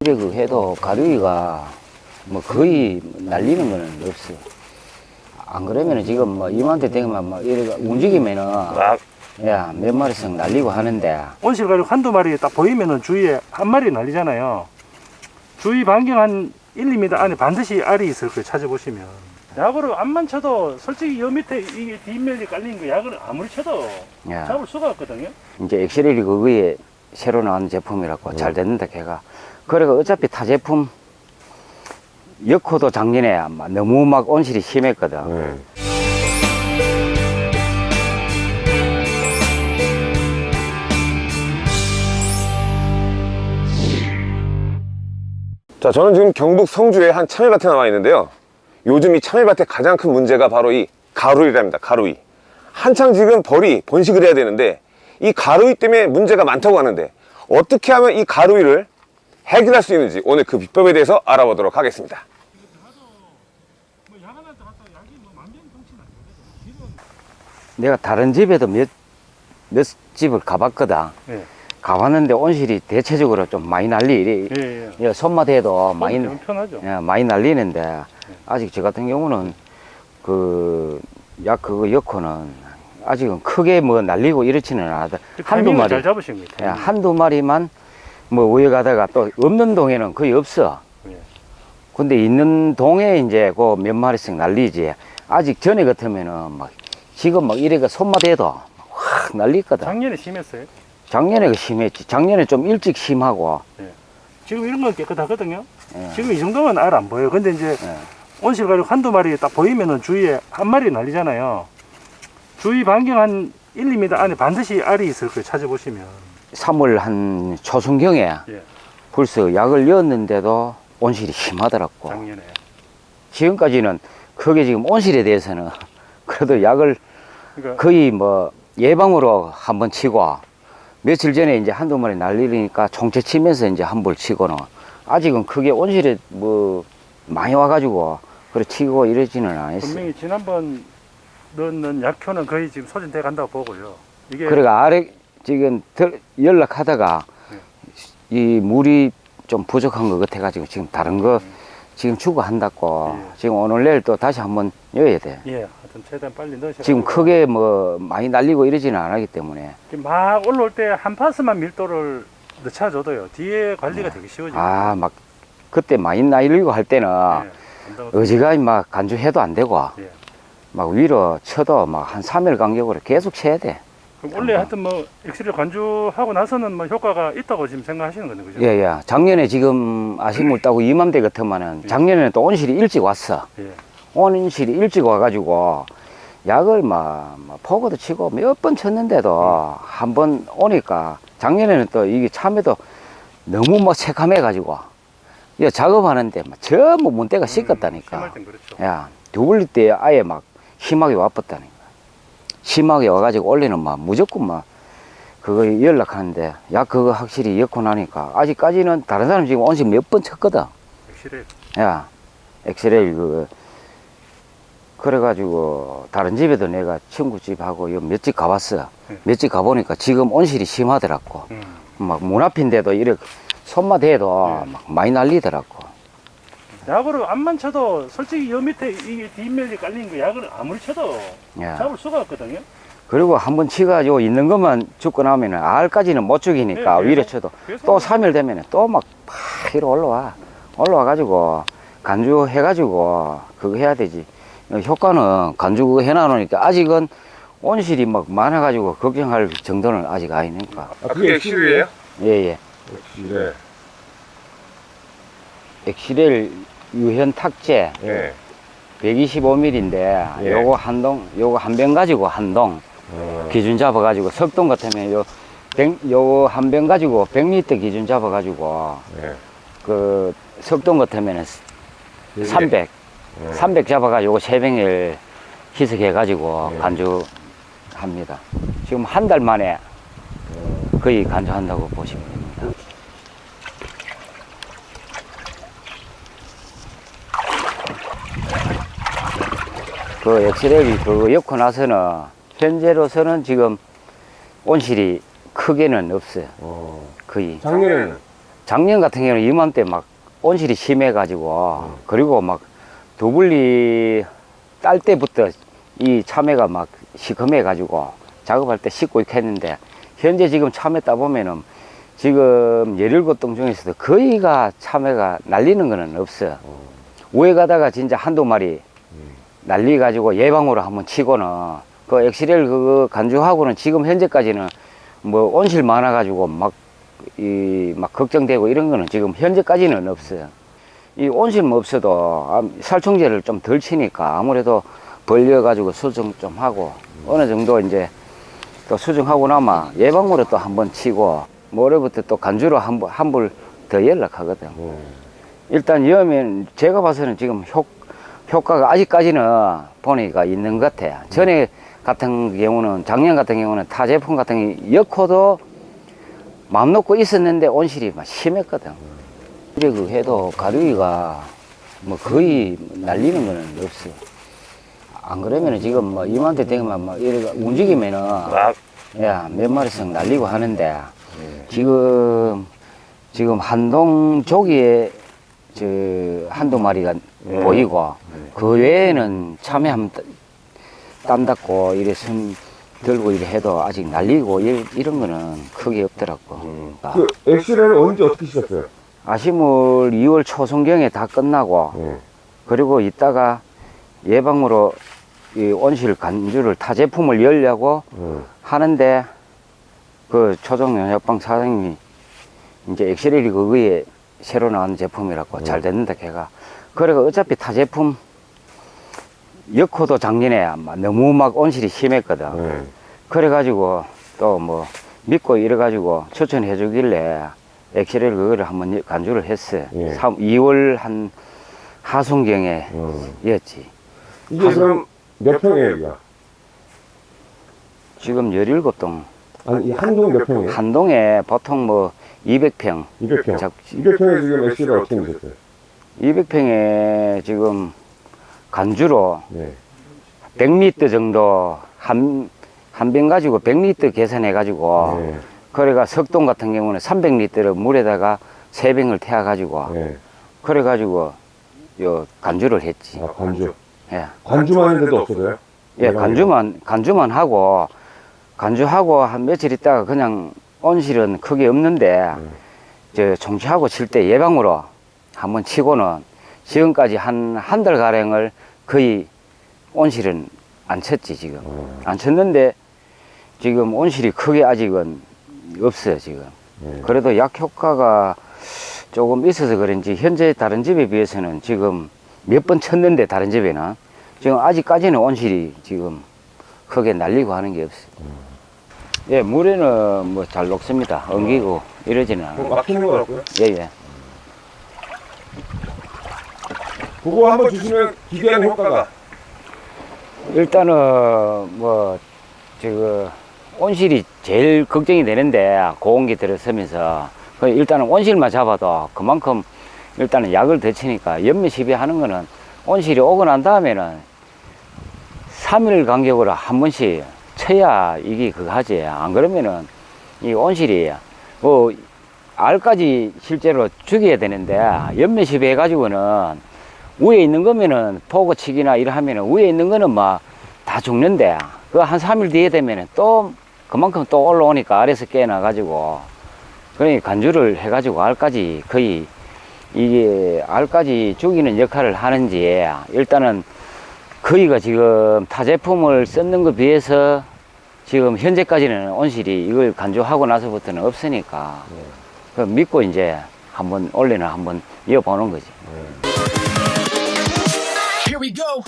이래 그 해도 가루이가 뭐 거의 날리는 거는 없어. 안 그러면은 지금 뭐 이맘때 되면 뭐 이래 움직이면은 야 몇 마리씩 날리고 하는데 온실 가루 한두 마리 딱 보이면은 주위에 한 마리 날리잖아요. 주위 반경 한 1, 2m 안에 반드시 알이 있을 거예요. 찾아보시면. 약으로 안만 쳐도 솔직히 여 밑에 이게 뒷면이 깔린 거 약을 아무리 쳐도 야 잡을 수가 없거든요. 이제 엑셀이 그거에 새로 나온 제품이라고 잘 됐는데 걔가 그래가 어차피 타 제품 역호도 작년에 아마 너무 막 온실이 심했거든. 네. 자, 저는 지금 경북 성주에 한 참외밭에 나와 있는데요. 요즘 이 참외밭의 가장 큰 문제가 바로 이 가루이랍니다. 가루이. 한창 지금 벌이 번식을 해야 되는데 이 가루이 때문에 문제가 많다고 하는데 어떻게 하면 이 가루이를 해결할 수 있는지 오늘 그 비법에 대해서 알아보도록 하겠습니다. 내가 다른 집에도 몇, 몇 집을 가봤거든. 네. 가봤는데 온실이 대체적으로 좀 많이 날리, 예, 예. 예, 손맛 해도 많이, 편하죠. 예, 많이 날리는데, 아직 저 같은 경우는 그, 약 그거 엮고는 아직은 크게 뭐 날리고 이렇지는 않아도 그 한두 마리, 잘 잡으신 거예요. 예. 한두 마리만 뭐 우에 가다가 또 없는 동에는 거의 없어. 예. 근데 있는 동에 이제 그 몇 마리씩 날리지. 아직 전에 같으면은 막 지금 막 이래가 손맛 해도 확 날리거든. 작년에 심했어요. 작년에 그 심했지. 작년에 좀 일찍 심하고. 지금 이런 건 깨끗하거든요. 예. 지금 이 정도면 알 안 보여요. 근데 이제 예. 온실가루 한두 마리 딱 보이면은 주위에 한 마리 날리잖아요. 주위 반경 한 1, 2m 안에 반드시 알이 있을 거예요. 찾아보시면. 3월 한 초순경에 예. 벌써 약을 넣었는데도 온실이 심하더라고. 작년에. 지금까지는 크게 지금 온실에 대해서는 그래도 약을 그러니까 거의 뭐 예방으로 한번 치고 며칠 전에 이제 한두 마리 날리니까 총체 치면서 이제 한 볼 치고는 아직은 크게 온실에 뭐 많이 와가지고 그래 치고 이러지는 않았어요. 분명히 지난번 넣는 약효는 거의 지금 소진돼 간다고 보고요. 이게 그래가 아래 지금 들- 연락하다가 이 물이 좀 부족한 것 같아가지고 지금 다른 거 지금 추구한다고 예. 지금 오늘 내일 또 다시 한번 여야 돼. 예, 하여튼 최대한 빨리 넣으셔. 지금 크게 뭐 많이 날리고 이러지는 않기 때문에 막 올라올 때 한 파스만 밀도를 넣쳐줘도요. 뒤에 관리가 되게 쉬워져요. 아막 그때 많이 날리고 할 때는 예, 어지간히 막 간주해도 안 되고 예. 막 위로 쳐도 막 한 3일 간격으로 계속 쳐야 돼. 그럼 원래 하여튼 뭐 엑스를 관주하고 나서는 뭐 효과가 있다고 지금 생각하시는 거네, 그죠? 예, 예. 작년에 지금 아식물 따고 이맘때 같으면은 작년에는 또 온실이 일찍 왔어. 예. 온실이 일찍 와가지고 약을 막, 막 포고도 치고 몇 번 쳤는데도 한번 오니까 작년에는 또 이게 참외도 너무 뭐 새카매 가지고 이 작업하는데 막 전부 문대가 씻겼다니까. 심할 땐 그렇죠. 야, 두블리 때 아예 막 심하게 와봤다니까. 심하게 와가지고 원래는 막 무조건 막 그거 연락하는데 약 그거 확실히 엮고 나니까 아직까지는 다른 사람 지금 온실 몇번 쳤거든. 엑스레이. 야, 엑스레이 그 그래가지고 다른 집에도 내가 친구 집하고 몇 집 가봤어. 네. 몇집 가보니까 지금 온실이 심하더라고. 음. 막문 앞인데도 이렇게 손맛 해도 네. 막 많이 날리더라고. 약으로 안만 쳐도 솔직히 여 밑에 이게 뒷면이 깔린 거 약을 아무리 쳐도 야. 잡을 수가 없거든요. 그리고 한 번 치가지고 있는 것만 죽고 나면 은 알까지는 못 죽이니까 네, 위로 계속, 쳐도 계속 또 3일 되면은 또막 위로 올라와. 올라와 가지고 간주 해 가지고 그거 해야 되지. 효과는 간주 그거 해 놔놓으니까 아직은 온실이 막 많아 가지고 걱정할 정도는 아직 아니니까. 아, 그게 엑시르예요? 예, 예. 네. 엑시렐 유현 탁제 네. 125mm인데 예. 요거 한 동, 요거 한 병 가지고 한 동. 어, 기준 잡아 가지고 석동 같으면 요, 백, 요한병 가지고 100리터 기준 잡아 가지고 네. 그 석동 같으면은 예. 300, 300 잡아 가지고 요거 세 병을 희석해 가지고 예. 간주합니다. 지금 한 달 만에 거의 간주한다고 보시면 됩니다. 그 엑스레이 그거 엮고 나서는 현재로서는 지금 온실이 크게는 없어요. 어. 거의. 작년에는 작년 같은 경우는 이맘때 막 온실이 심해가지고 그리고 막 두블리 딸 때부터 이 참외가 막 시커매가지고 작업할 때 씻고 이렇게 했는데 현재 지금 참외 따보면은 지금 17동 중에서도 거의가 참외가 날리는 거는 없어요. 우에 가다가 진짜 한두 마리 날리 가지고 예방으로 한번 치고는 그 엑시렐 그거 간주하고는 지금 현재까지는 뭐 온실 많아 가지고 막 이 막 걱정되고 이런 거는 지금 현재까지는 없어요. 이 온실만 없어도 아, 살충제를 좀 덜 치니까 아무래도 벌려 가지고 수정 좀 하고 어느 정도 이제 또 수정하고 나면 예방으로 또 한번 치고 모레부터 또 간주로 한한불 더 연락하거든. 일단 여면 제가 봐서는 지금 효, 효과가 아직까지는 보니까 있는 것 같아요. 전에 같은 경우는 작년 같은 경우는 타 제품 같은 경우 엮어도 마음 놓고 있었는데 온실이 막 심했거든. 그래 그 해도 가루이가 뭐 거의 날리는 거는 없어. 안 그러면은 지금 뭐 이맘때 되면 뭐 이래 움직이면은 야, 몇 마리씩 날리고 하는데 지금 지금 한동 조기에 저 한두 마리가 보이고 그 외에는 참외 한땀 닦고 이래 손 들고 이래 해도 아직 날리고 이, 이런 거는 크게 없더라고. 아, 그 엑스레이를 언제 어떻게 시작해요? 아시물 2월 초순경에 다 끝나고 네. 그리고 이따가 예방으로 이 온실 간주를 타 제품을 열려고 네. 하는데 그 초정연협방 사장님이 이제 엑스레이 그거에 새로 나온 제품이라고 잘 됐는다 걔가 그래가 어차피 타 제품 엮어도 작년에 아마 너무 막 온실이 심했거든 네. 그래가지고 또 뭐 믿고 이래가지고 추천해 주길래 엑스레이 그거를 한번 간주를 했어요 예. 3, 2월 한 하순경에 음. 였지 이게 그럼 몇 평이에요? 지금 17동 아니, 이 한동 몇 평이에요? 한 동에 보통 뭐 200평 200평. 작- 200평에 지금 엑스레이를 어떻게 넣으셨어요? 200평에 지금 간주로 네. 100리터 정도 한, 한 병 가지고 100리터 계산해 가지고 네. 그래가 석동 같은 경우는 300리터를 물에다가 세병을 태워 가지고 네. 그래 가지고 요 간주를 했지. 아, 관주. 예. 관주만 했는데도 없어져요? 예, 간주만 간주만 하고 간주하고 한 며칠 있다가 그냥 온실은 크게 없는데 저 정치하고 칠 때 예방으로 한번 치고는 지금까지 한 한 달 가량을 거의 온실은 안 쳤지 지금. 안 쳤는데 지금 온실이 크게 아직은 없어요 지금. 네. 그래도 약 효과가 조금 있어서 그런지 현재 다른 집에 비해서는 지금 몇 번 쳤는데 다른 집에는 지금 아직까지는 온실이 지금 크게 날리고 하는 게 없어요. 예, 물에는 뭐 잘 녹습니다. 엉기고 이러지는 않아요. 막히는 것 같고요. 예, 예. 그거 한번 주시면 기대하는 효과가. 일단은 뭐 지금 온실이 제일 걱정이 되는데 고온기 들어서면서 그 일단은 온실만 잡아도 그만큼 일단은 약을 더 치니까 연매 시비하는 거는 온실이 오고 난 다음에는 3일 간격으로 한 번씩 쳐야 이게 그거 하지. 안 그러면은 이 온실이 뭐 알까지 실제로 죽여야 되는데 연매 시비해 가지고는 위에 있는 거면은 포고치기나 이러 하면은 위에 있는 거는 막 다 죽는데 그한 3일 뒤에 되면은 또 그만큼 또 올라오니까 아래서 깨나 가지고 그러니 간주를 해 가지고 알까지 거의 이게 알까지 죽이는 역할을 하는지 일단은 거의가 지금 타 제품을 썼는 것 비해서 지금 현재까지는 온실이 이걸 간주하고 나서부터는 없으니까 그 믿고 이제 한번 올해는 한번 이어보는 거지. Here we go.